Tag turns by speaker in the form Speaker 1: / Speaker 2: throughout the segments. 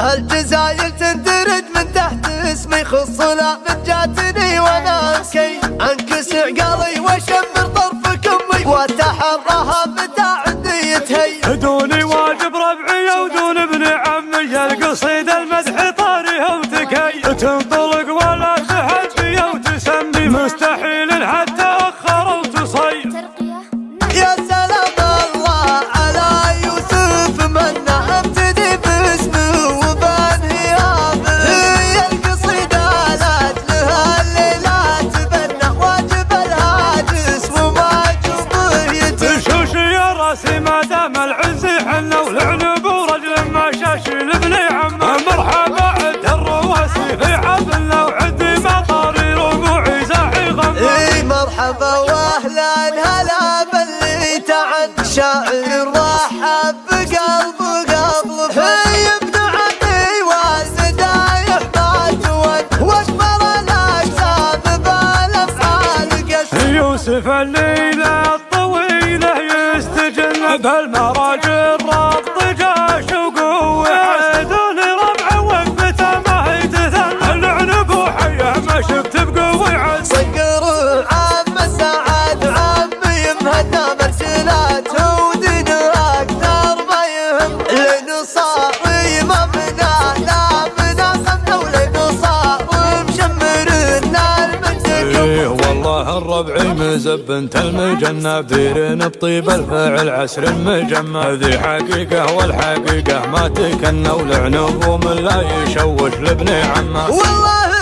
Speaker 1: الجزاير تندرج من تحت اسمي خص لا من جاتني وأنا انكي أنكس عقالي وأشمر طرفك امي واتحراها متى عندي يتهي
Speaker 2: دوني واجب ربعي ودون ابن عمي
Speaker 1: القصيده الشاعر راح بقلب قبل في ابدعتي وسدايح ما جود واجبر الاجسام بالأفعال قسم.
Speaker 2: يوسف الليلة الطويلة يستجن بالمرض طبعي مزب انت المجنة بديرين بطيب الفعل عسر المجمع ذي حقيقة والحقيقة ما تكنى ولعنب لا يشوش لابن عمه.
Speaker 1: والله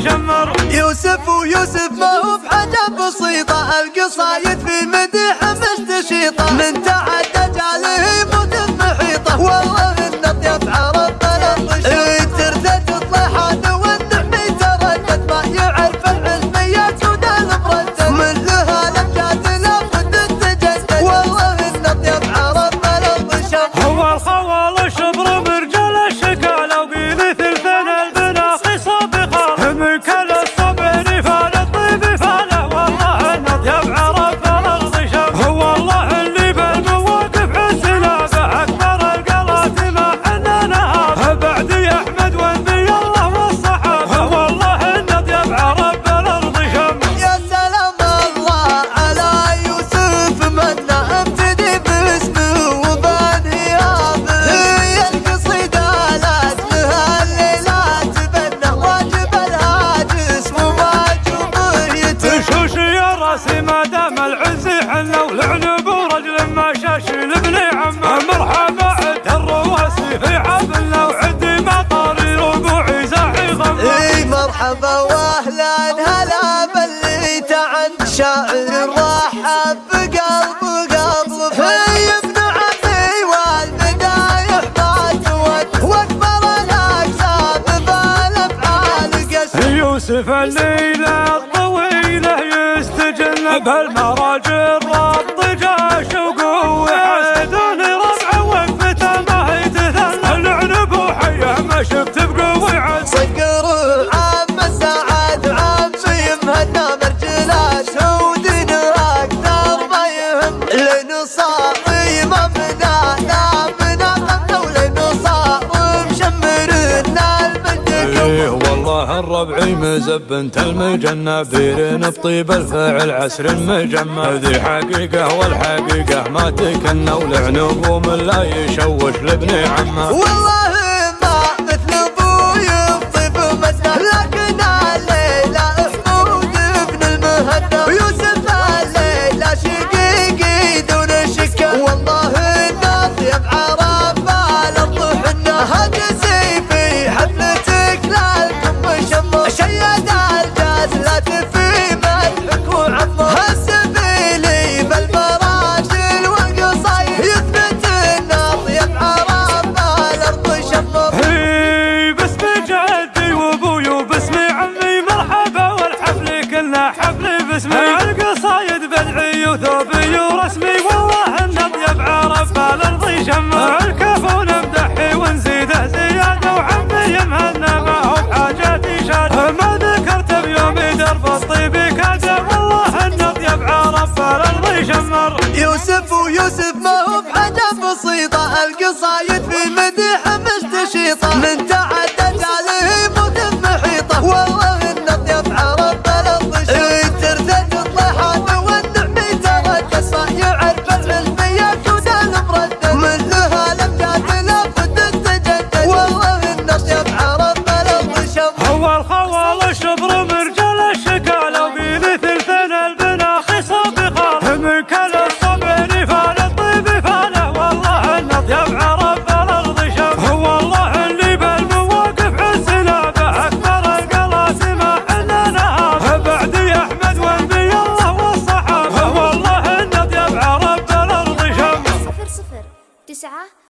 Speaker 2: يجمر.
Speaker 1: يوسف ويوسف ما هو بحاجة بسيطة القصايد في مدح مستشيطة من
Speaker 2: مرحبا
Speaker 1: واهلا هلا بليت عن شاعر رحب بقلب قلب في ابن عمي والبداية باتوت واكبر الاجساد بالأفعال قسم
Speaker 2: يوسف الليلة الطويلة
Speaker 1: يستجل
Speaker 2: بهالمراجل إيه، الربعي مزبنت المجنة بيرين بطيب الفعل عسر المجمع هذي حقيقة والحقيقة ما تكنا ولعنوب ومن لا يشوش لابن عمه.
Speaker 1: والله الاسمر يوسف ويوسف ما هو بحاجة بسيطة القصايد في مديحة مستشيطة من تعال